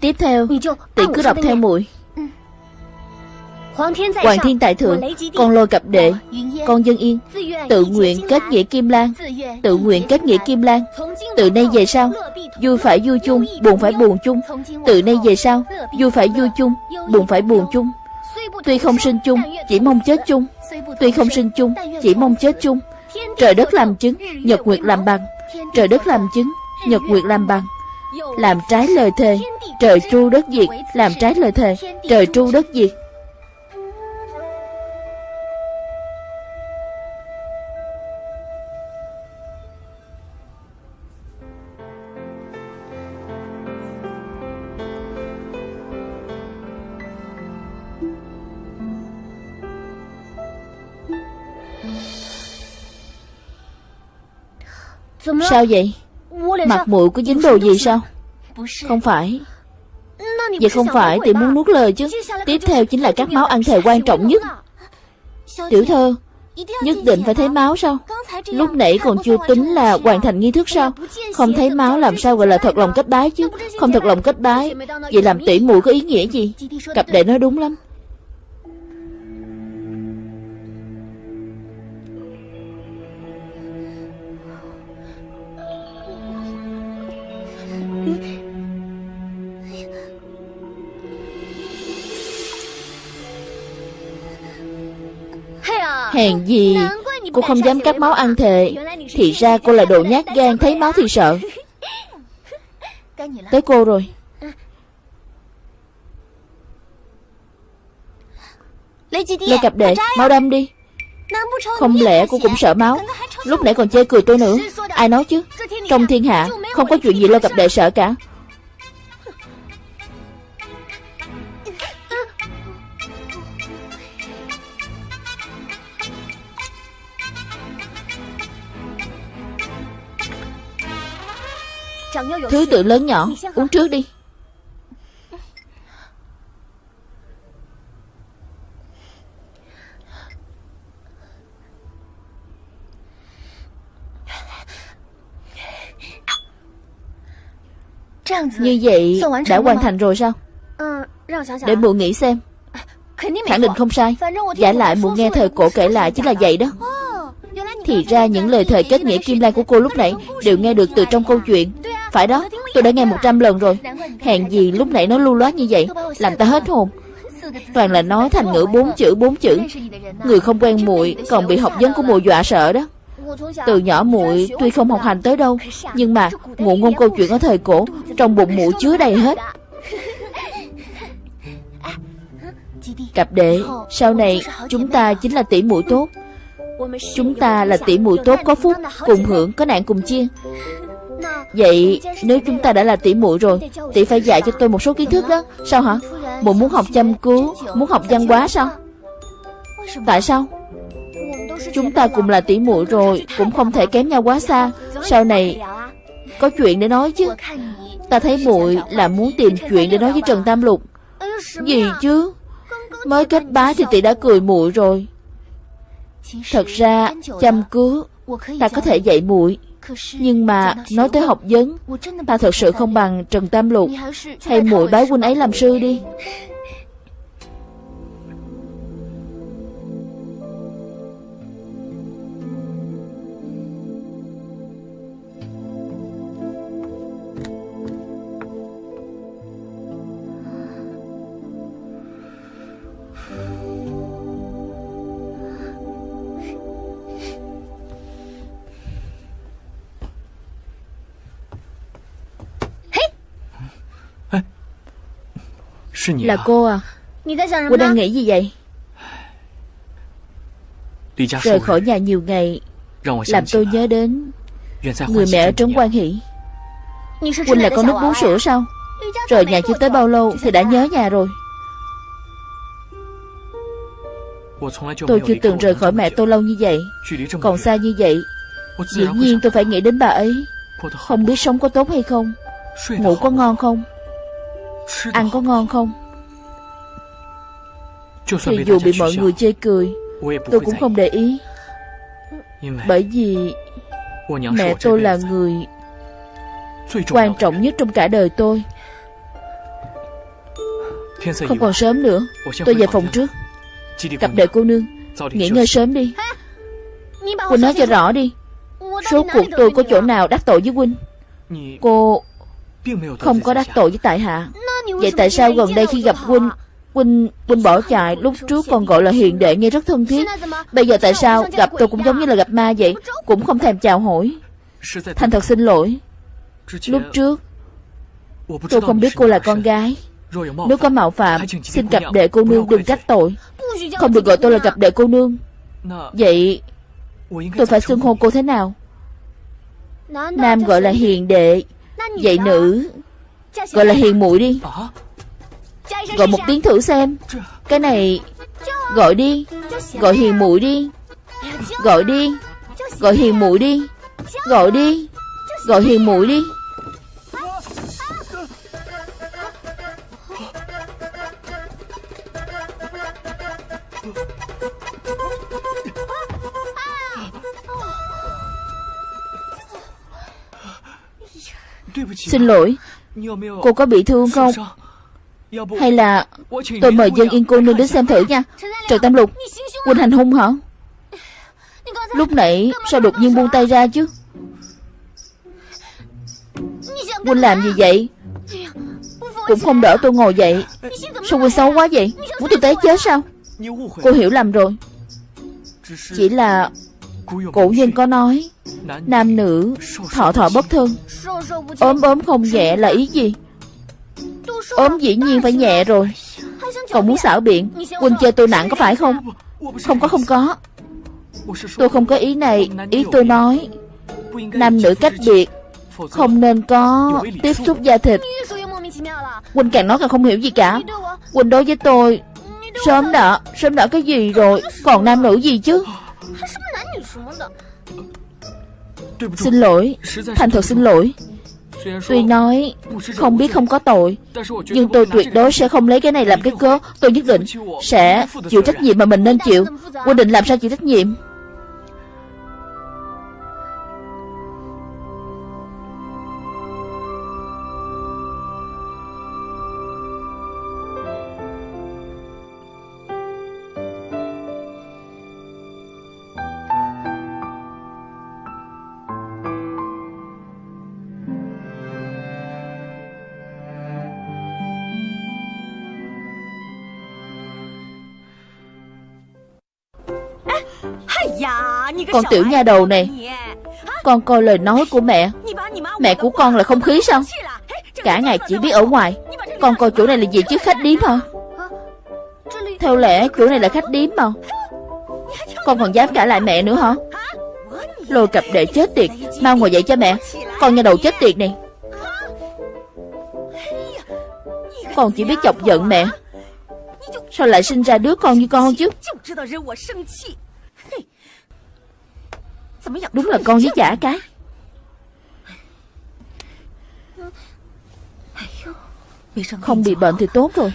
Tiếp theo Tỷ cứ đọc theo muội Hoàng thiên tại thượng Con lôi cập đệ Con dân yên Tự nguyện kết nghĩa kim lan Tự nguyện kết nghĩa kim lan Từ nay về sau Vui phải vui chung Buồn phải buồn chung Từ nay về sau Vui phải vui chung Buồn phải buồn chung Tuy không sinh chung Chỉ mong chết chung Tuy không sinh chung Chỉ mong chết chung Trời đất làm chứng Nhật nguyệt làm bằng。Trời đất làm chứng Nhật nguyệt làm bằng。Làm trái lời thề Trời tru đất diệt Làm trái lời thề. Trời tru đất diệt. Sao vậy? Mặt mũi có dính đồ gì sao? Không phải Vậy không phải thì muốn nuốt lời chứ. Tiếp theo chính là các máu ăn thề quan trọng nhất. Tiểu thơ Nhất định phải thấy máu sao? Lúc nãy còn chưa tính là hoàn thành nghi thức sao? Không thấy máu làm sao gọi là thật lòng kết bái chứ? Không thật lòng kết bái. Vậy làm tỷ muội có ý nghĩa gì? Cặp đệ nói đúng lắm Hèn gì. Cô không dám cắt máu ăn thề. Thì ra cô là đồ nhát gan, Thấy máu thì sợ. Tới cô rồi. Lê cặp đệ, Máu đâm đi. Không lẽ cô cũng sợ máu? Lúc nãy còn chê cười tôi nữa. Ai nói chứ? Trong thiên hạ, Không có chuyện gì Lê cặp đệ sợ cả. Thứ tự lớn nhỏ, Uống trước đi. Như vậy đã hoàn thành rồi sao? Để mụ nghĩ xem. Khẳng định không sai. Giả lại mụ nghe thời cổ kể lại chính là vậy đó. Thì ra những lời thời kết nghĩa kim lan của cô lúc nãy Đều nghe được từ trong câu chuyện phải đó, Tôi đã nghe một trăm lần rồi. Hèn gì lúc nãy nó lưu loát như vậy, Làm ta hết hồn. Toàn là nói thành ngữ bốn chữ bốn chữ. Người không quen muội Còn bị học vấn của muội dọa sợ đó. Từ nhỏ muội tuy không học hành tới đâu, Nhưng mà ngụ ngôn câu chuyện ở thời cổ, Trong bụng muội chứa đầy hết. Cặp đệ, Sau này chúng ta chính là tỷ muội tốt. Chúng ta là tỷ muội tốt có phúc, Cùng hưởng, có nạn cùng chia. Vậy nếu chúng ta đã là tỷ muội rồi, Tỷ phải dạy cho tôi một số kiến thức đó. Sao hả? Muội muốn học chăm cứu, Muốn học văn hóa sao? Tại sao? Chúng ta cùng là tỷ muội rồi, Cũng không thể kém nhau quá xa. Sau này Có chuyện để nói chứ. Ta thấy muội là muốn tìm chuyện để nói với Trần Tam Lục. Gì chứ? Mới kết bái thì tỷ đã cười muội rồi. Thật ra, chăm cứu, Ta có thể dạy muội nhưng mà nói tới học vấn, Ta thật sự không bằng Trần Tam Lục Hay muội bái huynh ấy làm sư đi. Là cô à Cô đang nghĩ gì vậy？Rời khỏi nhà nhiều ngày Làm tôi nhớ đến Người mẹ ở trấn quan hỷ Huynh là con nước bú sữa sao Rời nhà chưa tới bao lâu Thì đã nhớ nhà rồi。Tôi chưa từng rời khỏi mẹ tôi lâu như vậy Còn xa như vậy Dĩ nhiên tôi phải nghĩ đến bà ấy。Không biết sống có tốt hay không Ngủ có ngon không Ăn có ngon không? Thì dù bị mọi người chê cười Tôi cũng không để ý. Bởi vì Mẹ tôi là người Quan trọng nhất trong cả đời tôi. Không còn sớm nữa Tôi về phòng trước. Cặp đệ cô nương. Nghỉ ngơi sớm đi. Huynh nói cho rõ đi. Số cuộc tôi có chỗ nào đắc tội với Huynh? Cô Không có đắc tội với tại hạ Vậy tại sao gần đây khi gặp Huynh Huynh, Huynh bỏ chạy Lúc trước còn gọi là hiền đệ nghe rất thân thiết. Bây giờ tại sao gặp tôi cũng giống như là gặp ma vậy Cũng không thèm chào hỏi. Thành thật xin lỗi. Lúc trước Tôi không biết cô là con gái. Nếu có mạo phạm Xin gặp đệ cô nương đừng trách tội. Không được gọi tôi là gặp đệ cô nương. Vậy Tôi phải xưng hô cô thế nào? Nam gọi là hiền đệ Vậy nữ? Gọi là hiền muội đi. Gọi một tiếng thử xem. Cái này Gọi đi. Gọi hiền muội đi. Gọi đi. Gọi hiền muội đi. Gọi đi. Gọi hiền muội đi. Xin lỗi Cô có bị thương không? Hay là Tôi mời dân yên cô nương đến xem thử nha. Trần Tam Lục Quỳnh hành hung hả? Lúc nãy sao đột nhiên buông tay ra chứ? Quỳnh làm gì vậy? Cũng không đỡ tôi ngồi dậy Sao Quỳnh xấu quá vậy? Muốn tôi té chết sao? Cô hiểu lầm rồi. Chỉ là Cổ nhân có nói Nam nữ thọ thọ bất thân. ốm ốm không nhẹ là ý gì? Ốm dĩ nhiên phải nhẹ rồi. Còn muốn xảo biện Quỳnh chơi tôi nặng có phải không? Không có không có. Tôi không có ý này. Ý tôi nói Nam nữ cách biệt Không nên có tiếp xúc da thịt. Quỳnh càng nói càng không hiểu gì cả. Quỳnh đối với tôi Sớm đã Sớm đã cái gì rồi? Còn nam nữ gì chứ Xin lỗi Thành thật xin lỗi。Tuy nói không biết không có tội Nhưng tôi tuyệt đối sẽ không lấy cái này làm cái cớ Tôi nhất định sẽ chịu trách nhiệm mà mình nên chịu Quy định làm sao chịu trách nhiệm Con tiểu nha đầu này. Con coi lời nói của mẹ. Mẹ của con là không khí sao? Cả ngày chỉ biết ở ngoài. Con coi chỗ này là gì chứ khách điếm hả? Theo lẽ chỗ này là khách điếm mà. Con còn dám cả lại mẹ nữa hả? Lôi cặp đệ chết tiệt Mau ngồi dậy cho mẹ. Con nha đầu chết tiệt này. Con chỉ biết chọc giận mẹ. Sao lại sinh ra đứa con như con chứ Đúng là con với chả cái. Không bị bệnh thì tốt rồi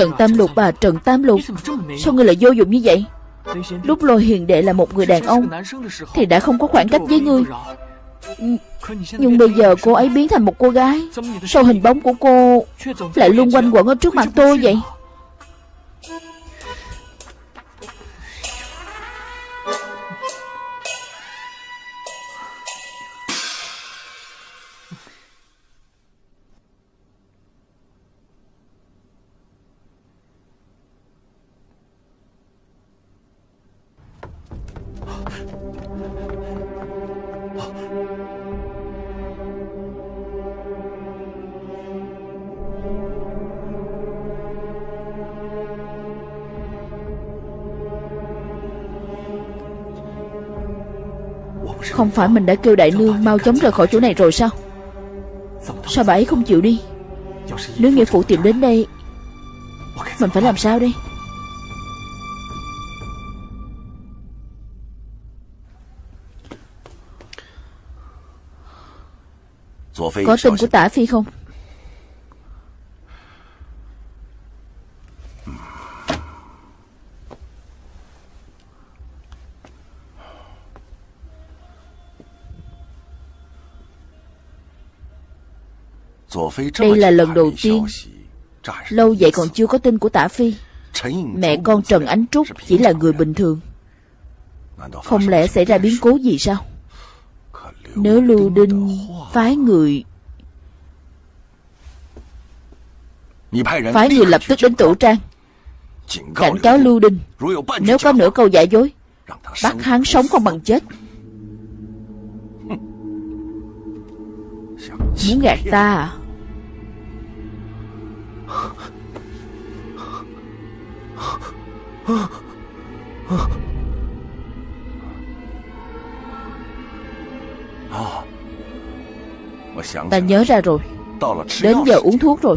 Trần Tam Lục à Trần Tam Lục. Sao ngươi lại vô dụng như vậy? Lúc lôi hiền đệ là một người đàn ông, Thì đã không có khoảng cách với ngươi Nhưng bây giờ cô ấy biến thành một cô gái. Sao hình bóng của cô Lại luôn quanh quẩn ở trước mặt tôi vậy. Không phải mình đã kêu đại nương mau chóng rời khỏi chỗ này rồi sao? Sao bà ấy không chịu đi? Nếu nghĩa phụ tìm đến đây, Mình phải làm sao đây? Có tin của tả phi không? Đây là lần đầu tiên Lâu vậy còn chưa có tin của tả phi. Mẹ con Trần Ánh Trúc chỉ là người bình thường. Không lẽ xảy ra biến cố gì sao? Nếu Lưu Đinh phái người Phái người lập tức đến tủ trang Cảnh cáo Lưu Đinh Nếu có nửa câu giả dối Bắt hắn sống không bằng chết。Muốn gạt ta à Ta nhớ ra rồi. Đến giờ uống thuốc rồi.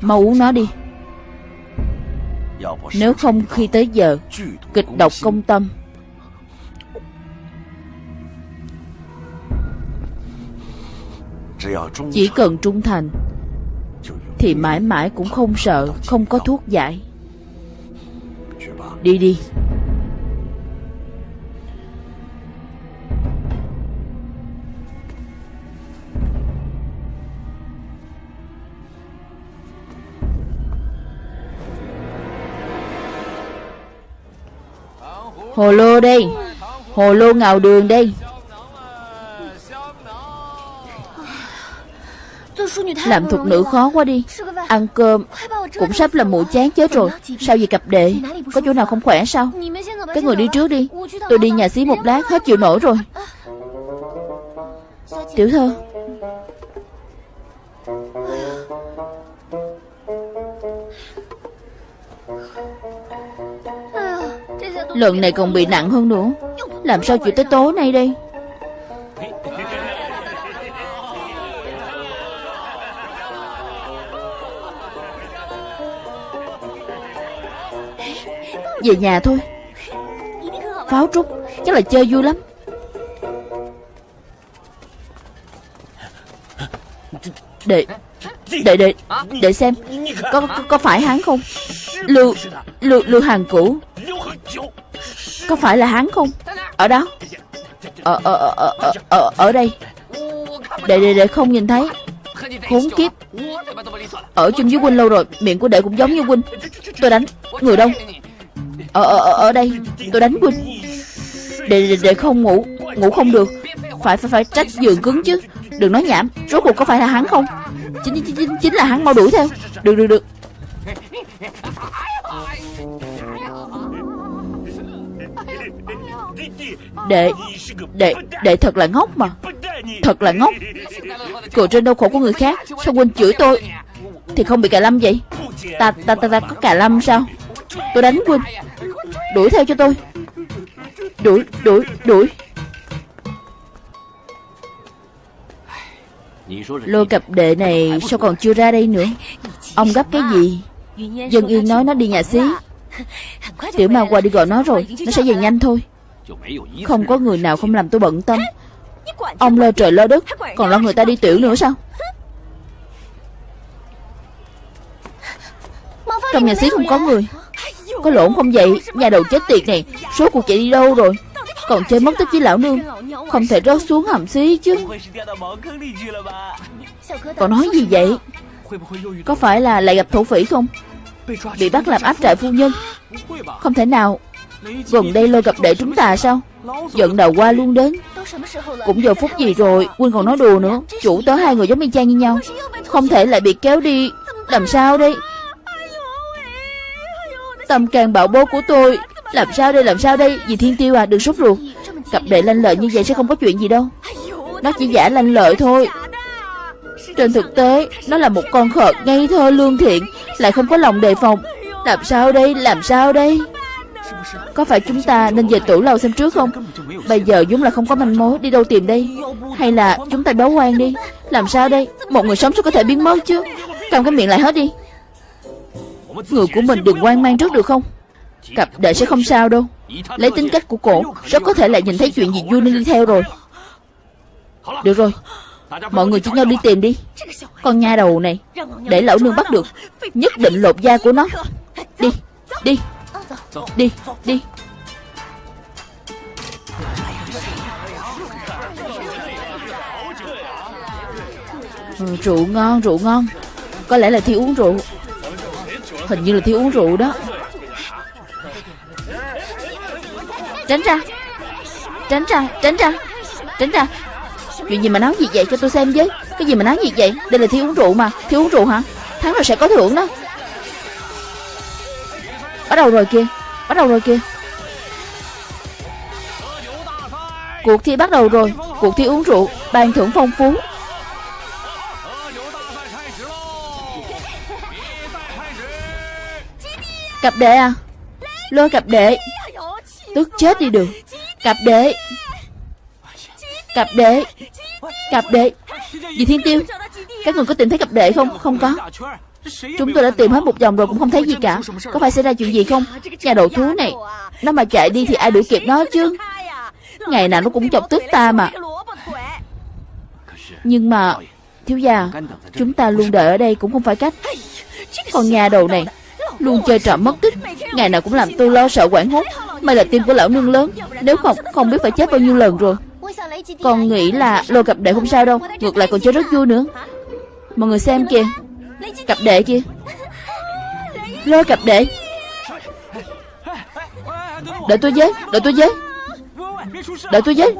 Mau uống nó đi. Nếu không, khi tới giờ, Kịch độc công tâm. Chỉ cần trung thành Thì mãi mãi cũng không sợ Không có thuốc giải. Đi đi. Hồ lô đây. Hồ lô ngào đường đây Làm thuộc nữ khó quá đi. Ăn cơm Cũng sắp là mụ chán chết rồi. Sao vậy cặp đệ? Có chỗ nào không khỏe sao? Các người đi trước đi. Tôi đi nhà xí một lát, hết chịu nổi rồi. Tiểu thơ Lần này còn bị nặng hơn nữa. Làm sao chịu tới tối nay đây? Về nhà thôi. Pháo trúc Chắc là chơi vui lắm. Để Để để Để xem Có có, có phải hắn không? Lưu Lưu Lưu hàng cũ Có phải là hắn không? Ở đó. Ở ở ở ở ở, ở đây. Để để để không nhìn thấy. Khốn kiếp. Ở chung với huynh lâu rồi Miệng của đệ cũng giống như huynh. Tôi đánh Người đông ở, ở, ở đây Tôi đánh Quỳnh. Để, để, để không ngủ Ngủ không được. Phải phải phải trách giường cứng chứ. Đừng nói nhảm Rốt cuộc có phải là hắn không? Chính chính, chính, chính là hắn mau đuổi theo. Được được được. Đệ Đệ Đệ thật là ngốc mà. Thật là ngốc. Cười trên đau khổ của người khác Sao quên chửi tôi? Thì không bị cà lâm vậy? Ta ta ta, ta có cà lâm sao? Tôi đánh huynh Đuổi theo cho tôi. Đuổi, đuổi, đuổi. Lôi cặp đệ này sao còn chưa ra đây nữa? Ông gấp cái gì? Dân Yên nói nó đi nhà xí. Tiểu ma qua đi gọi nó rồi Nó sẽ về nhanh thôi. Không có người nào không làm tôi bận tâm. Ông lo trời lo đất Còn lo người ta đi tiểu nữa sao? Trong nhà xí không có người. Có lộn không vậy? Nhà đầu chết tiệt này. Số cuộc chạy đi đâu rồi? Còn chơi mất tích với lão nương. Không thể rớt xuống hầm xí chứ. Còn nói gì vậy? Có phải là lại gặp thổ phỉ không? Bị bắt làm áp trại phu nhân. Không thể nào. Gần đây lôi gặp đệ chúng ta sao? Giận đầu qua luôn đến. Cũng giờ phút gì rồi? Quynh còn nói đùa nữa. Chủ tớ hai người giống y chang như nhau. Không thể lại bị kéo đi. Làm sao đây? Tâm càng bảo bố của tôi. Làm sao đây, làm sao đây? Dì Thiên Tiêu à đừng sốt ruột. Cặp đệ lanh lợi như vậy sẽ không có chuyện gì đâu. Nó chỉ giả lanh lợi thôi. Trên thực tế, Nó là một con khờ ngây thơ lương thiện, Lại không có lòng đề phòng. Làm sao đây, làm sao đây? Có phải chúng ta nên về tủ lâu xem trước không? Bây giờ đúng là không có manh mối, Đi đâu tìm đây? Hay là chúng ta báo quan đi? Làm sao đây? Một người sống sao có thể biến mất chứ? Cầm cái miệng lại hết đi. Người của mình đừng quan mang trước được không? Cặp đệ sẽ không sao đâu. Lấy tính cách của cổ Rất có thể lại nhìn thấy chuyện gì vui nên đi theo rồi. Được rồi. Mọi người chỉ nhau đi tìm đi. Con nha đầu này Để lão nương bắt được Nhất định lột da của nó. Đi Đi Đi Đi. Ừ, Rượu ngon Rượu ngon. Có lẽ là thi uống rượu. Hình như là thiếu uống rượu đó. Tránh ra. Tránh ra, tránh ra Tránh ra. Chuyện gì mà nói gì vậy? Cho tôi xem với. Cái gì mà nói gì vậy? Đây là thiếu uống rượu mà. Thiếu uống rượu hả? Thắng rồi sẽ có thưởng đó. Bắt đầu rồi kìa. Bắt đầu rồi kìa. Cuộc thi bắt đầu rồi. Cuộc thi uống rượu. Ban thưởng phong phú. Cặp đệ à? Lôi cặp đệ Tức chết đi được. Cặp đệ Cặp đệ Cặp đệ Dì Thiên Tiêu, Các người có tìm thấy cặp đệ không? Không có. Chúng tôi đã tìm hết một vòng rồi cũng không thấy gì cả. Có phải xảy ra chuyện gì không? Nhà đầu thú này, Nó mà chạy đi thì ai đuổi kịp nó chứ? Ngày nào nó cũng chọc tức ta mà. Nhưng mà, Thiếu gia, Chúng ta luôn đợi ở đây cũng không phải cách. Còn nhà đầu này Luôn chơi trò mất tích. Ngày nào cũng làm tôi lo sợ quảng hốt. May là tim của lão nương lớn. Nếu không không biết phải chết bao nhiêu lần rồi. Còn nghĩ là lô cặp đệ không sao đâu. Ngược lại còn chơi rất vui nữa. Mọi người xem kìa. Cặp đệ kia Lôi cặp đệ. Đợi tôi với Đợi tôi với. Đợi tôi với.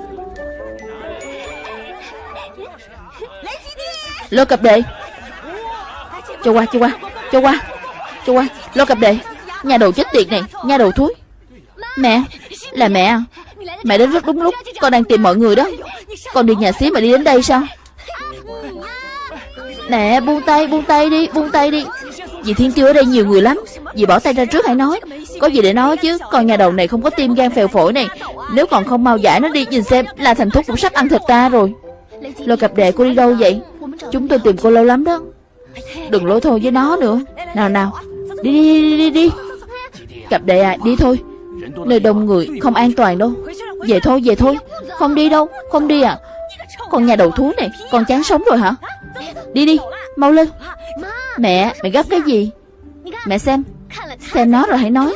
Lôi cặp đệ. Cho qua cho qua Cho qua. Cho qua, Lo cặp đệ Nhà đầu chết tiệt này, Nhà đầu thúi Mẹ, Là mẹ à? Mẹ đến rất đúng lúc, Con đang tìm mọi người đó. Con đi nhà xí mà đi đến đây sao? Mẹ buông tay buông tay đi, Buông tay đi. Dì Thiên Tiêu ở đây nhiều người lắm. Dì bỏ tay ra trước hãy nói. Có gì để nói chứ, Con nhà đầu này không có tim gan phèo phổi này. Nếu còn không mau giải nó đi, Nhìn xem, là thành thúc cũng sắp ăn thịt ta rồi. Lo cặp đệ cô đi đâu vậy? Chúng tôi tìm cô lâu lắm đó. Đừng lối thôi với nó nữa. Nào nào. Đi đi đi đi đi. Cặp đệ à đi thôi. Nơi đông người không an toàn đâu. Về thôi về thôi. Không đi đâu, không đi à. Con nhà đầu thú này, Con chán sống rồi hả? Đi đi, mau lên. Mẹ mẹ gấp cái gì? Mẹ xem Xem nó rồi hãy nói.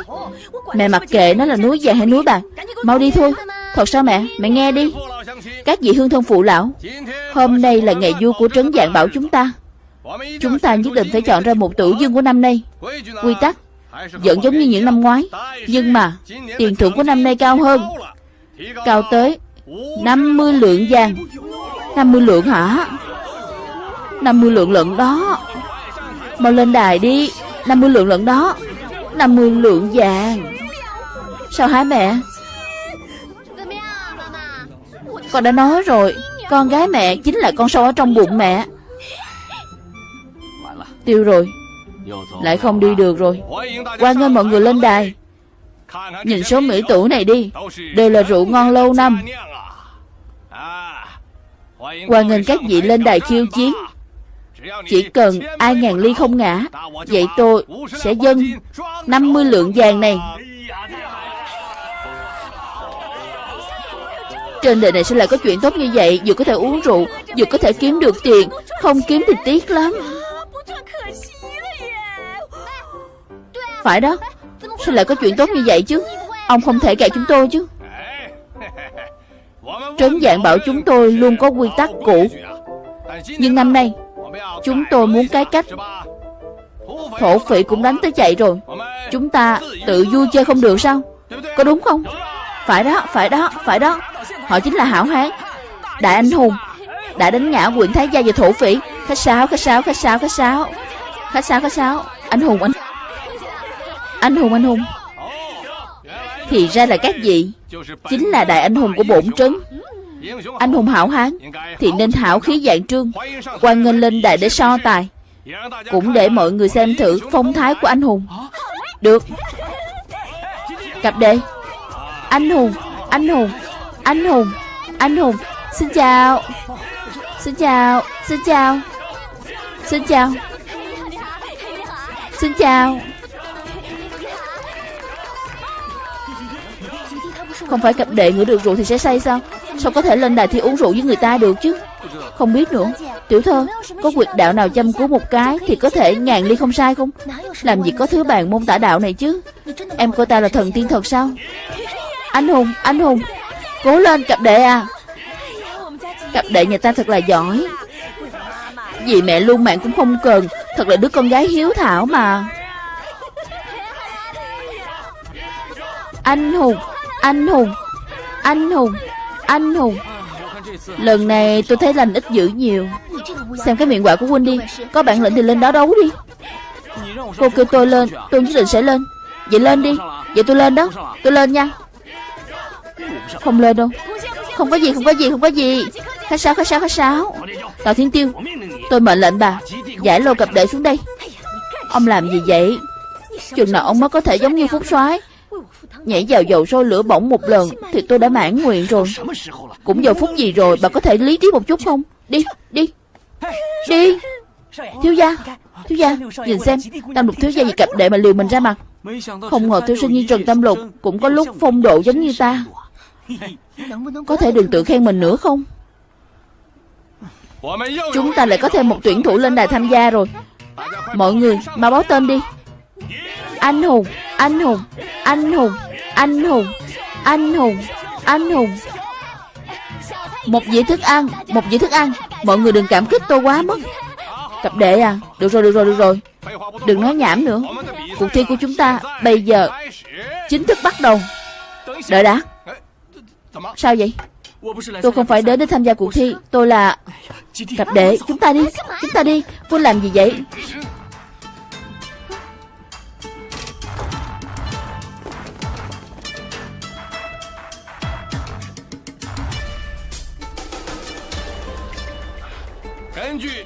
Mẹ mặc kệ nó là núi già hay núi bạc. Mau đi thôi. Thật sao mẹ? Mẹ nghe đi. Các vị hương thân phụ lão, Hôm nay là ngày vui của trấn dạng bảo chúng ta. Chúng ta nhất định phải chọn ra một tử dương của năm nay. Quy tắc Vẫn giống như những năm ngoái, Nhưng mà Tiền thưởng của năm nay cao hơn. Cao tới 50 lượng vàng. 50 lượng hả? 50 lượng lận đó. Mau lên đài đi. 50 lượng lận đó. 50 lượng vàng. Sao hả mẹ? Con đã nói rồi, Con gái mẹ chính là con sâu ở trong bụng mẹ. Tiêu rồi. Lại không đi được rồi. Quan nghênh mọi người lên đài. Nhìn số mỹ tử này đi. Đều là rượu ngon lâu năm. Quan nghênh các vị lên đài khiêu chiến. Chỉ cần ai ngàn ly không ngã Vậy tôi sẽ dâng 50 lượng vàng này. Trên đời này sẽ lại có chuyện tốt như vậy. Vừa có thể uống rượu Vừa có thể kiếm được tiền. Không kiếm thì tiếc lắm phải đó Sao lại có chuyện tốt như vậy chứ? Ông không thể gạt chúng tôi chứ. Trấn dạng bảo chúng tôi luôn có quy tắc cũ. Nhưng năm nay Chúng tôi muốn cái cách Thổ phỉ cũng đánh tới chạy rồi. Chúng ta tự vui chơi không được sao? Có đúng không? Phải đó, phải đó, phải đó. Họ chính là hảo hán. Đại anh hùng Đã đánh ngã quyện thái gia và thổ phỉ. Khách sáo, khách sáo, khách sáo, khách sáo. Khách sáo, khách sáo Anh hùng, anh Anh hùng, anh hùng. Thì ra là các vị Chính là đại anh hùng của bổn trấn. Anh hùng hảo hán Thì nên hảo khí dạng trương quan nghênh lên đại để so tài. Cũng để mọi người xem thử phong thái của anh hùng. Được. Cặp đệ Anh hùng Anh hùng Anh hùng Anh hùng. Xin chào. Xin chào Xin chào. Xin chào. Xin chào. Không phải cặp đệ ngửi được rượu thì sẽ say sao? Sao có thể lên đài thi uống rượu với người ta được chứ? Không biết nữa. Tiểu thơ, Có quyệt đạo nào chăm cứu một cái Thì có thể ngàn ly không sai không? Làm gì có thứ bàn môn tả đạo này chứ? Em coi ta là thần tiên thật sao? Anh Hùng Anh Hùng. Cố lên, cặp đệ à. Cặp đệ nhà ta thật là giỏi. Vì mẹ luôn mạng cũng không cần. Thật là đứa con gái hiếu thảo mà. Anh Hùng Anh Hùng Anh Hùng Anh Hùng. Lần này tôi thấy lành ít dữ nhiều. Xem cái miệng quả của huynh đi, Có bản lĩnh thì lên đó đấu đi. Cô kêu tôi lên, Tôi nhất định sẽ lên. Vậy lên đi, Vậy tôi lên đó, Tôi lên nha. Không lên đâu. Không có gì, không có gì, không có gì. Khách sáo khách sáo khách sáo. Tào Thiên Tiêu, Tôi mệnh lệnh bà. Giải lô cặp đệ xuống đây. Ông làm gì vậy? Chừng nào ông mới có thể giống như Phúc soái. Nhảy vào dầu sôi lửa bỏng một lần Thì tôi đã mãn nguyện rồi. Cũng giờ phút gì rồi, Bà có thể lý trí một chút không? Đi đi. Đi. Thiếu gia Thiếu gia, Nhìn xem Tam lục thiếu gia vì cặp đệ mà liều mình ra mặt. Không ngờ thiếu sinh như Trần Tam Lục Cũng có lúc phong độ giống như ta. Có thể đừng tự khen mình nữa không? Chúng ta lại có thêm một tuyển thủ lên đài tham gia rồi. Mọi người mà báo tên đi. Anh hùng Anh hùng Anh hùng Anh hùng Anh hùng Anh hùng. Một dĩa thức ăn, Một dĩa thức ăn. Mọi người đừng cảm kích tôi quá mất Cặp đệ à Được rồi được rồi được rồi. Đừng nói nhảm nữa. Cuộc thi của chúng ta Bây giờ Chính thức bắt đầu. Đợi đã. Sao vậy? Tôi không phải đến để tham gia cuộc thi Tôi là Cặp đệ. Chúng ta đi Chúng ta đi. Cô làm gì vậy?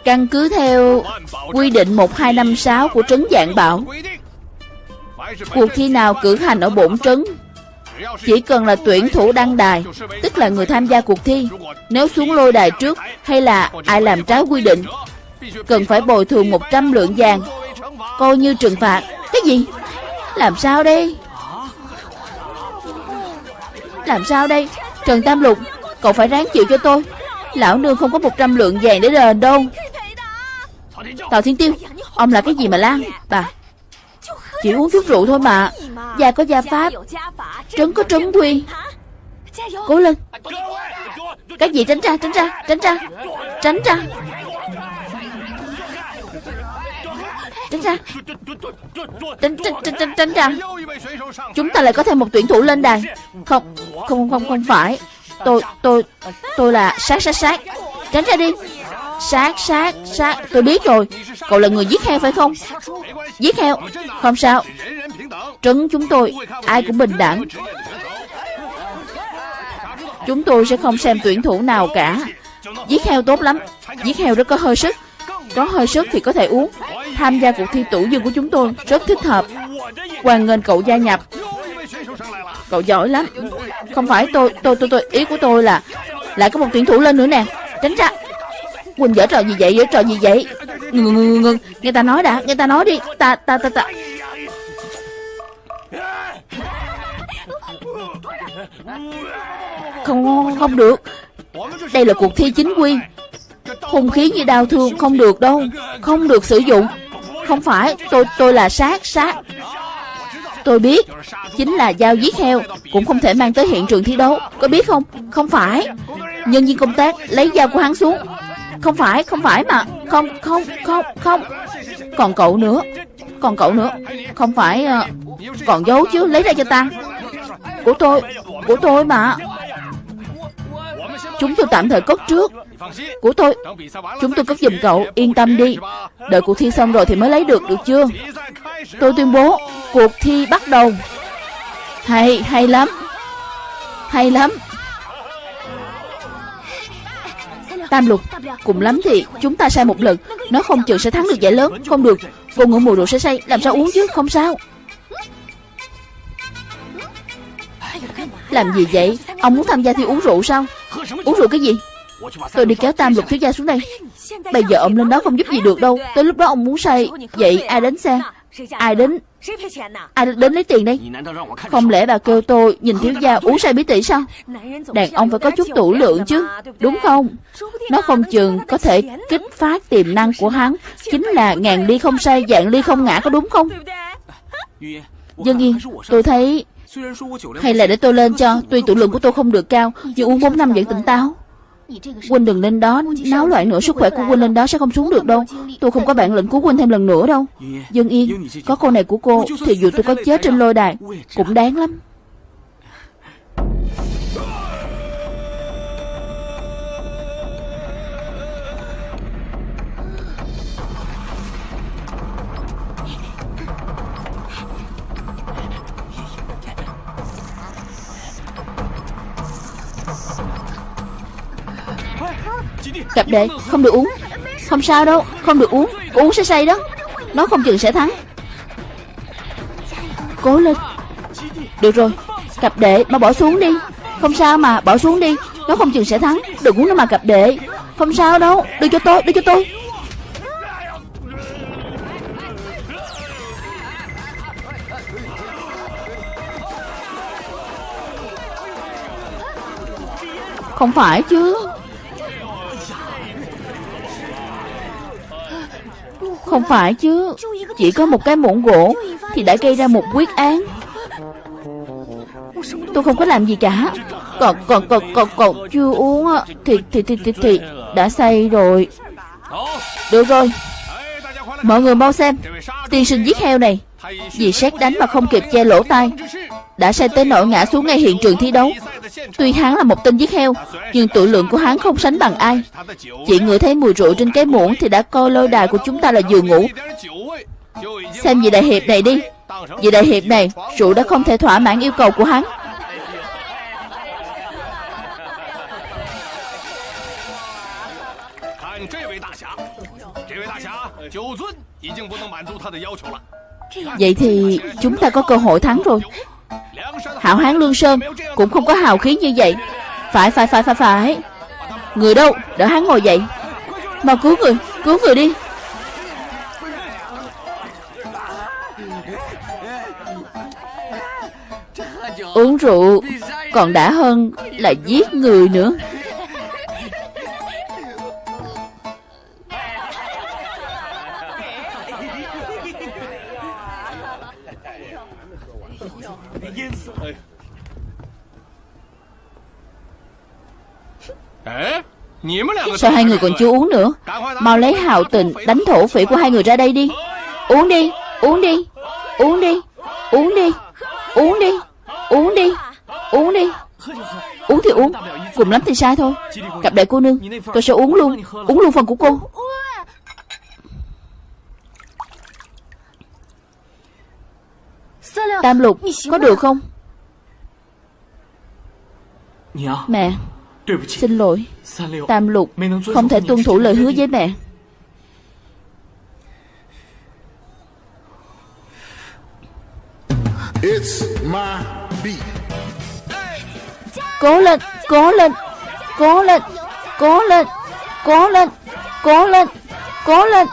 Căn cứ theo quy định 1256 của trấn Dạng Bảo Cuộc thi nào cử hành ở bổn trấn chỉ cần là tuyển thủ đăng đài, Tức là người tham gia cuộc thi, Nếu xuống lôi đài trước Hay là ai làm trái quy định, Cần phải bồi thường 100 lượng vàng. Coi như trừng phạt. Cái gì? Làm sao đây? Làm sao đây? Trần Tam Lục, Cậu phải ráng chịu cho tôi. Lão nương không có 100 lượng vàng để đền đâu. Tào Thiên Tiêu, Ông là cái gì mà lan Bà chỉ uống chút rượu thôi mà. Gia có gia pháp. Trấn có trấn quy Cố lên. Cái gì tránh ra tránh ra tránh ra. Tránh ra. Tránh ra. Tránh, tránh, tránh, tránh, tránh ra. Chúng ta lại có thêm một tuyển thủ lên đài. Không Không không không phải. Tôi tôi Tôi là sát sát sát. Tránh ra đi. Sát sát sát. Tôi biết rồi. Cậu là người giết heo phải không? Giết heo? Không sao. Trấn chúng tôi. Ai cũng bình đẳng. Chúng tôi sẽ không xem tuyển thủ nào cả. Giết heo tốt lắm. Giết heo rất có hơi sức. Có hơi sức thì có thể uống. Tham gia cuộc thi tủ dương của chúng tôi Rất thích hợp. Hoàng nghênh cậu gia nhập. Cậu giỏi lắm. Không phải tôi tôi tôi tôi. Ý của tôi là, Lại có một tuyển thủ lên nữa nè. Tránh ra. Quỳnh dở trò gì vậy? Dở trò gì vậy? Ngừng ngừng ngừng. Nghe ta nói đã. Nghe ta nói đi. Ta ta ta ta. Không, không được. Đây là cuộc thi chính quy. Hung khí như đau thương không được đâu. Không được sử dụng. Không phải. Tôi tôi là sát sát. Tôi biết. Chính là dao giết heo. Cũng không thể mang tới hiện trường thi đấu. Có biết không? Không phải. Nhân viên công tác lấy dao của hắn xuống. Không phải Không phải mà. Không Không Không Không. Còn cậu nữa. Còn cậu nữa. Không phải uh, Còn giấu chứ. Lấy ra cho ta. Của tôi Của tôi mà. Chúng tôi tạm thời cất trước. Của tôi Chúng tôi cất giùm cậu. Yên tâm đi. Đợi cuộc thi xong rồi thì mới lấy được được chưa? Tôi tuyên bố Cuộc thi bắt đầu. Hay, hay lắm. Hay lắm. Tam lục, Cùng lắm thì chúng ta sai một lần. Nó không chừng sẽ thắng được giải lớn. Không được. Cô ngủ mùi rượu sẽ say. Làm sao uống chứ? Không sao. Làm gì vậy? Ông muốn tham gia thi uống rượu sao? Uống rượu cái gì? Tôi đi kéo tam lục thiếu gia xuống đây. Bây giờ ông lên đó không giúp gì được đâu. Tới lúc đó ông muốn say. Vậy ai đến xe? Ai đến Ai đến lấy tiền đây Không lẽ bà kêu tôi nhìn thiếu gia uống say bí tỉ sao? Đàn ông phải có chút tủ lượng chứ Đúng không? Nó không chừng có thể kích phát tiềm năng của hắn Chính là ngàn ly không say Dạng ly không ngã có đúng không? Dân yên Tôi thấy Hay là để tôi lên cho Tuy tủ lượng của tôi không được cao Nhưng uống 4 năm vẫn tỉnh táo Huynh đừng lên đó Náo loạn nữa sức khỏe của Huynh lên đó sẽ không xuống được đâu. Tôi không có bản lĩnh cứu Huynh thêm lần nữa đâu. Dương Yên Có câu này của cô Thì dù tôi có chết trên lôi đài Cũng đáng lắm Cặp đệ không được uống. Không sao đâu, Không được uống. Uống sẽ say đó. Nó không chừng sẽ thắng. Cố lên. Được rồi. Cặp đệ mà bỏ xuống đi. Không sao mà, bỏ xuống đi. Nó không chừng sẽ thắng. Đừng uống nữa mà, cặp đệ Không sao đâu. Đưa cho tôi, Đưa cho tôi. Không phải chứ. Không phải chứ. Chỉ có một cái muỗng gỗ Thì đã gây ra một quyết án. Tôi không có làm gì cả. Còn còn còn còn còn chưa uống Thì thì thì thì, thì đã say rồi. Được rồi. Mọi người mau xem. Tiên sinh giết heo này. Vì xét đánh mà không kịp che lỗ tai. Đã say tới nỗi ngã xuống ngay hiện trường thi đấu. Tuy hắn là một tên giết heo, Nhưng tuổi lượng của hắn không sánh bằng ai. Chỉ ngửi thấy mùi rượu trên cái muỗng Thì đã coi lôi đài của chúng ta là giường ngủ. Xem vị đại hiệp này đi. Vị đại hiệp này, Rượu đã không thể thỏa mãn yêu cầu của hắn Vậy thì chúng ta có cơ hội thắng rồi. Hảo Hán Lương Sơn Cũng không có hào khí như vậy. Phải phải phải phải phải. Người đâu? Đỡ hắn ngồi dậy. Mau cứu người Cứu người đi. Uống rượu Còn đã hơn là giết người nữa. Sao hai người còn chưa uống nữa? Mau lấy hào tình đánh thổ phỉ của hai người ra đây đi. Uống đi Uống đi Uống đi Uống đi Uống đi Uống đi Uống đi. Uống thì uống Cùng lắm thì sai thôi. Cặp đệ cô nương Tôi sẽ uống luôn Uống luôn phần của cô. Tam lục Có được không? Mẹ Xin lỗi Tam lục Không thể tuân thủ lời hứa với mẹ It's my beat. Cố lên, cố lên, cố lên, cố lên, cố lên, cố lên, cố lên,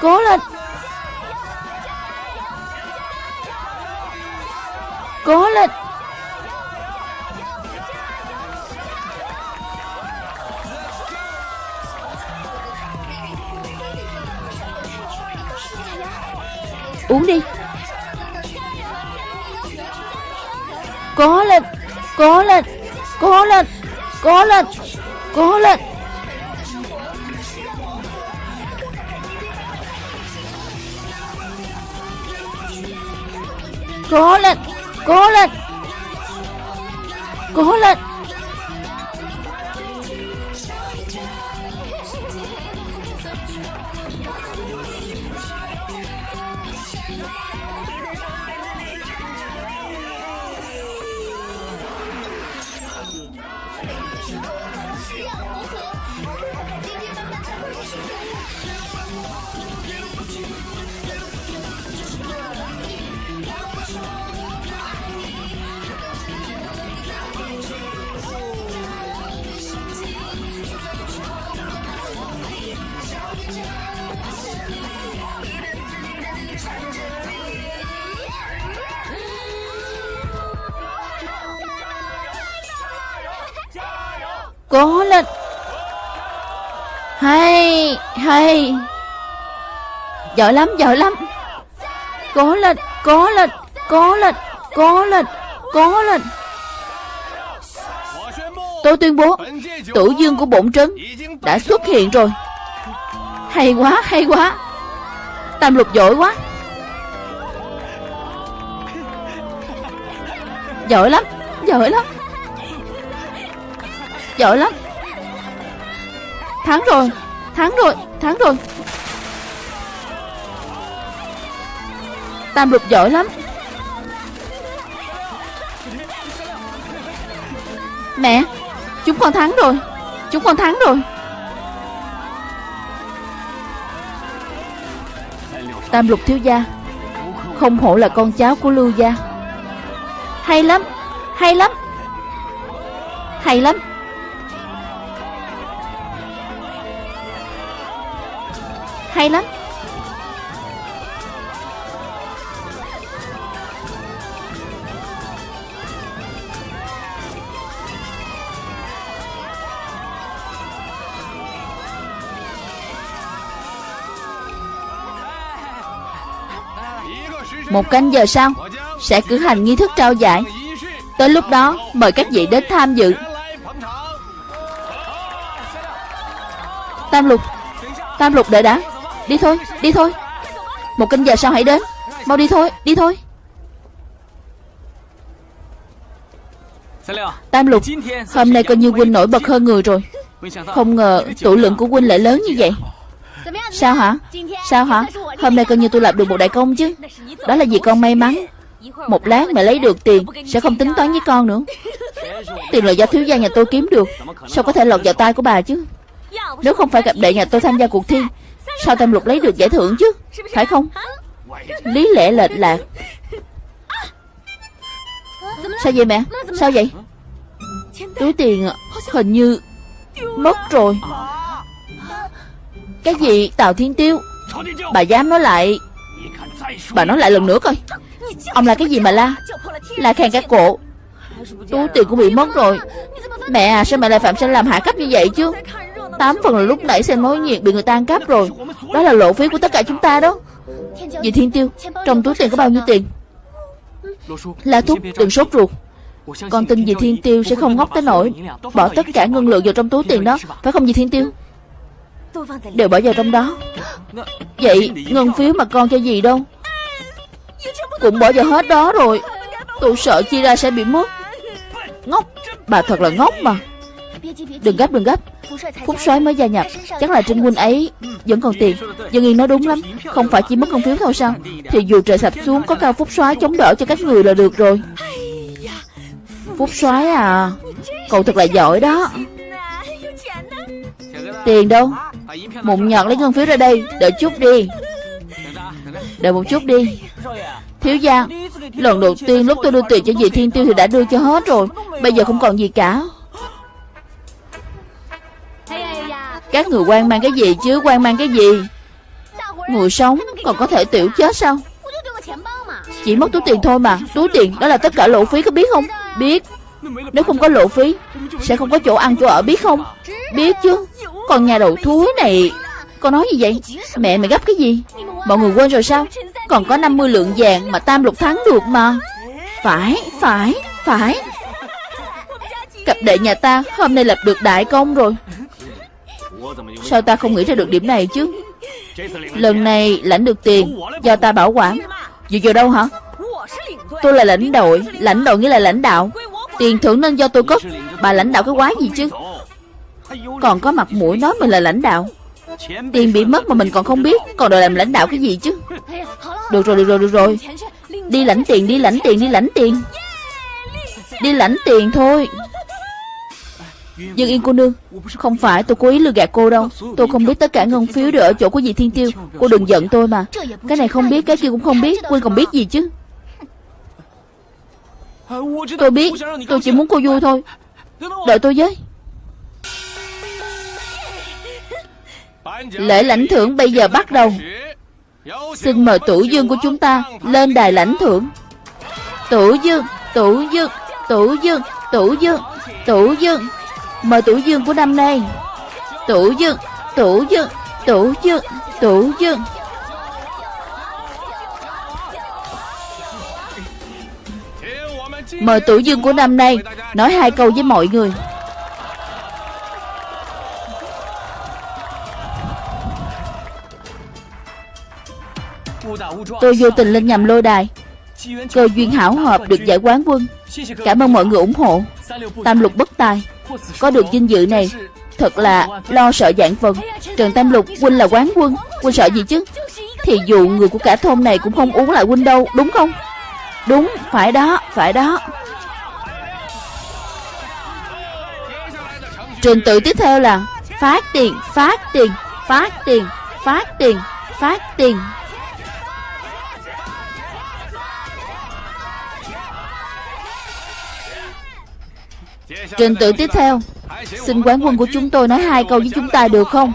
cố lên. Cố lên. Uống đi. Cố lên Cố lên Cố lên Cố lên Cố lên. Cố lên Cố lên Cố lên. Cố lên. Hay Hay. Giỏi lắm giỏi lắm. Cố lên Cố lên Cố lên Cố lên Cố lên. Tôi tuyên bố Tử dương của bổn trấn Đã xuất hiện rồi. Hay quá hay quá. Tam lục giỏi quá. Giỏi lắm Giỏi lắm. Giỏi lắm. Thắng rồi Thắng rồi Thắng rồi. Tam lục giỏi lắm. Mẹ, Chúng con thắng rồi, Chúng con thắng rồi. Tam lục thiếu gia, Không hổ là con cháu của Lưu gia. Hay lắm Hay lắm Hay lắm. Hay lắm. Một canh giờ sau, Sẽ cử hành nghi thức trao giải. Tới lúc đó, mời các vị đến tham dự. Tam lục Tam lục đợi đã Đi thôi, đi thôi. Một canh giờ sau hãy đến. Mau đi thôi, đi thôi. Tam lục Hôm nay coi như huynh nổi bật hơn người rồi. Không ngờ tụ lượng của huynh lại lớn như vậy. Sao hả? Sao hả? Hôm nay coi như tôi lập được một đại công chứ. Đó là vì con may mắn. Một lát mẹ lấy được tiền Sẽ không tính toán với con nữa. Tiền là do thiếu gia nhà tôi kiếm được. Sao có thể lọt vào tay của bà chứ? Nếu không phải gặp đệ nhà tôi tham gia cuộc thi Sao Tam Lục lấy được giải thưởng chứ? Phải không? Lý lẽ lệch lạc. Sao vậy mẹ? Sao vậy? Túi tiền à, hình như Mất rồi. Cái gì? Tào Thiên Tiêu. Bà dám nói lại. Bà nói lại lần nữa coi. Ông là cái gì mà la? La khen cái cổ. Túi tiền cũng bị mất rồi. Mẹ à sao mẹ lại phạm sai làm hạ cấp như vậy chứ? Tám phần là lúc nãy xem mối nhiệt bị người ta ăn cắp rồi. Đó là lộ phí của tất cả chúng ta đó. Dì Thiên Tiêu, Trong túi tiền có bao nhiêu tiền? La Thúc đừng sốt ruột. Con tin dì Thiên Tiêu sẽ không ngốc tới nổi Bỏ tất cả ngân lượng vào trong túi tiền đó, Phải không dì Thiên Tiêu? Đều bỏ vào trong đó. Vậy ngân phiếu mà con cho gì đâu? Cũng bỏ vào hết đó rồi. Tôi sợ chia ra sẽ bị mất. Ngốc, Bà thật là ngốc mà. Đừng gấp đừng gấp. Phúc soái mới gia nhập. Chắc là Trinh huynh ấy vẫn còn tiền. Dương Yên nói đúng lắm. Không phải chỉ mất công phiếu thôi sao? Thì dù trời sập xuống, có cao Phúc soái chống đỡ cho các người là được rồi. Phúc soái à? Cậu thật là giỏi đó. Tiền đâu? Mụn nhọt lấy ngân phiếu ra đây. Đợi chút đi. Đợi một chút đi. Thiếu gia, Lần đầu tiên lúc tôi đưa tiền cho dì Thiên Tiêu Thì đã đưa cho hết rồi. Bây giờ không còn gì cả. Các người quan mang cái gì chứ? Quan mang cái gì? Người sống còn có thể tiểu chết sao? Chỉ mất túi tiền thôi mà. Túi tiền đó là tất cả lộ phí có biết không? Biết. Nếu không có lộ phí Sẽ không có chỗ ăn chỗ ở biết không? Biết chứ. Còn nhà đầu thúi này Con nói gì vậy? Mẹ mày gấp cái gì? Mọi người quên rồi sao? Còn có 50 lượng vàng mà tam lục thắng được mà. Phải, phải, phải. Cặp đệ nhà ta hôm nay lập được đại công rồi. Sao ta không nghĩ ra được điểm này chứ? Lần này lãnh được tiền Do ta bảo quản. Dựa vào đâu hả? Tôi là lãnh đội. Lãnh đội nghĩa là lãnh đạo. Tiền thưởng nên do tôi cất. Bà lãnh đạo cái quái gì chứ? Còn có mặt mũi nói mình là lãnh đạo. Tiền bị mất mà mình còn không biết. Còn đòi làm lãnh đạo cái gì chứ? Được rồi được rồi được rồi. Đi lãnh tiền, đi lãnh tiền, đi lãnh tiền. Đi lãnh tiền thôi. Dương Yên cô nương, Không phải tôi cố ý lừa gạt cô đâu. Tôi không biết tất cả ngân phiếu đều ở chỗ của dì Thiên Tiêu. Cô đừng giận tôi mà. Cái này không biết, cái kia cũng không biết. Quyên còn biết gì chứ? Tôi biết, Tôi chỉ muốn cô vui thôi. Đợi tôi với. Lễ lãnh thưởng bây giờ bắt đầu. Xin mời tủ dương của chúng ta Lên đài lãnh thưởng. Tủ dương Tủ dương Tủ dương Tủ dương Tủ dương. Mời tủ dương của năm nay Tủ dương Tủ dương Tủ dương Tủ dương. Mời tủ dương của năm nay Nói hai câu với mọi người. Tôi vô tình lên nhầm lôi đài. Cơ duyên hảo hợp được giải quán quân. Cảm ơn mọi người ủng hộ. Tam lục bất tài. Có được dinh dự này, Thật là lo sợ dạng vần Trần Tam Lục, huynh là quán quân. Huynh sợ gì chứ? Thì dù người của cả thôn này cũng không uống lại huynh đâu, Đúng không? Đúng, phải đó phải đó. Trình tự tiếp theo là Phát tiền phát tiền phát tiền phát tiền phát tiền. Trình tự tiếp theo. Xin quán quân của chúng tôi nói hai câu với chúng ta được không?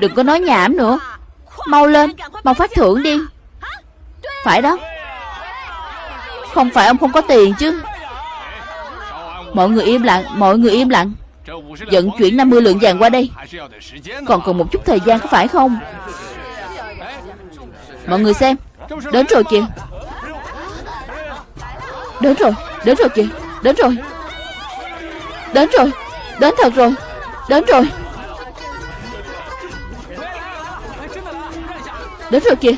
Đừng có nói nhảm nữa. Mau lên, Mau phát thưởng đi. Phải đó. Không phải ông không có tiền chứ. Mọi người im lặng, Mọi người im lặng. Dẫn chuyển 50 lượng vàng qua đây. Còn cần một chút thời gian có phải không? Mọi người xem. Đến rồi kìa. Đến rồi Đến rồi kìa Đến rồi. Đến rồi, Đến thật rồi. Đến rồi. Đến rồi kìa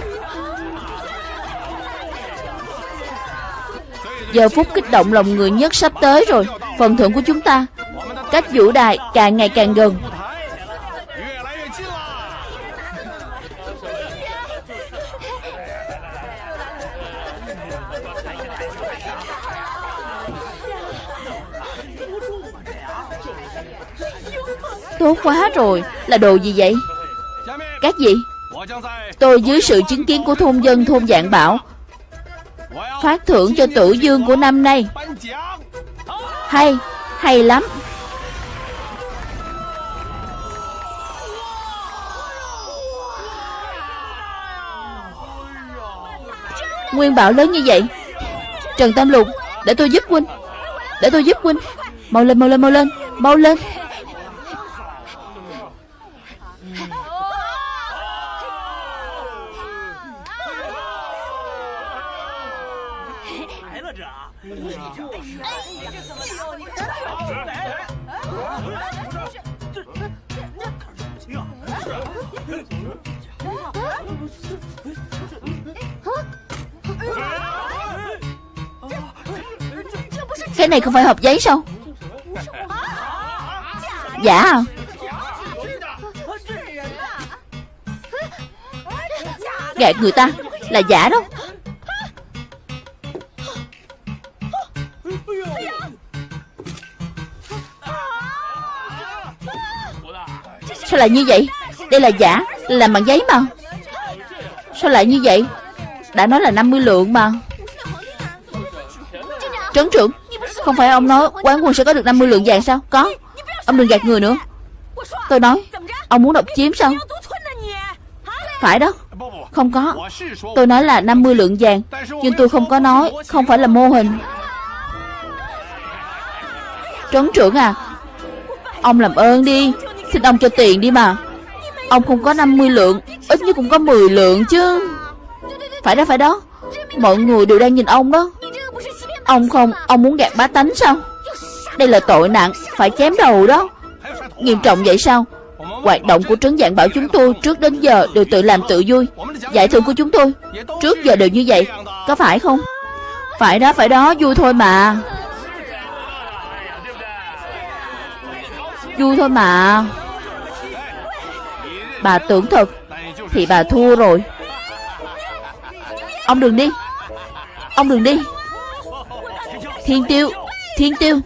Giờ phút kích động lòng người nhất sắp tới rồi, Phần thưởng của chúng ta. Cách vũ đài càng ngày càng gần. Tốt quá rồi. Là đồ gì vậy? Các gì? Tôi dưới sự chứng kiến của thôn dân thôn dạng bảo. Phát thưởng cho tử dương của năm nay. Hay Hay lắm. Nguyên bảo lớn như vậy. Trần Tam Lục, Để tôi giúp huynh. Để tôi giúp huynh. Mau lên mau lên mau lên Mau lên. Cái này không phải hộp giấy sao? Giả à Gạt người ta Là giả đó. Sao lại như vậy? Đây là giả Làm bằng giấy mà. Sao lại như vậy? Đã nói là 50 lượng mà. Trấn trưởng, Không phải ông nói quán quân sẽ có được 50 lượng vàng sao? Có. Ông đừng gạt người nữa. Tôi nói, Ông muốn độc chiếm sao? Phải đó. Không có. Tôi nói là 50 lượng vàng, Nhưng tôi không có nói, Không phải là mô hình. Trấn trưởng à Ông làm ơn đi. Xin ông cho tiền đi mà. Ông không có 50 lượng, Ít nhất cũng có 10 lượng chứ. Phải đó phải đó. Mọi người đều đang nhìn ông đó. Ông không, Ông muốn gạt bá tánh sao? Đây là tội nặng, Phải chém đầu đó. Nghiêm trọng vậy sao? Hoạt động của trấn dạng bảo chúng tôi Trước đến giờ đều tự làm tự vui. Giải thưởng của chúng tôi Trước giờ đều như vậy, Có phải không? Phải đó phải đó, vui thôi mà. Vui thôi mà. Bà tưởng thật Thì bà thua rồi. Ông đừng đi. Ông đừng đi. Thiên tiêu Thiên tiêu.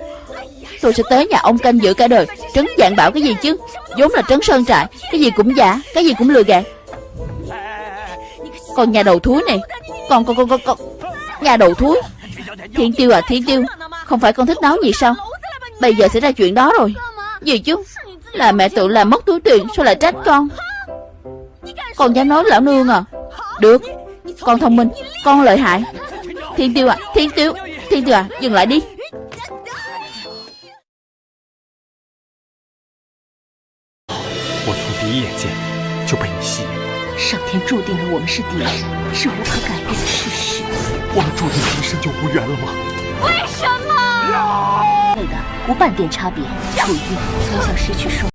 Tôi sẽ tới nhà ông canh giữ cả đời. Trấn dạng bảo cái gì chứ? Vốn là trấn sơn trại, Cái gì cũng giả, Cái gì cũng lừa gạt. Còn nhà đầu thúi này, Còn con con con con Nhà đầu thúi. Thiên tiêu à thiên tiêu, Không phải con thích náo gì sao? Bây giờ sẽ ra chuyện đó rồi Gì chứ Là mẹ tự làm mất túi tiền Sao lại trách con Con dám nói lão nương à Được Con thông minh Con lợi hại Thiên tiêu à Thiên tiêu Thiên tiêu à Dừng lại đi 我从第一眼见就被你吸引，上天注定了我们是敌人，是无可改变的事实。我们注定今生就无缘了吗？为什么？ 的，无半点差别。楚玉从小失去双。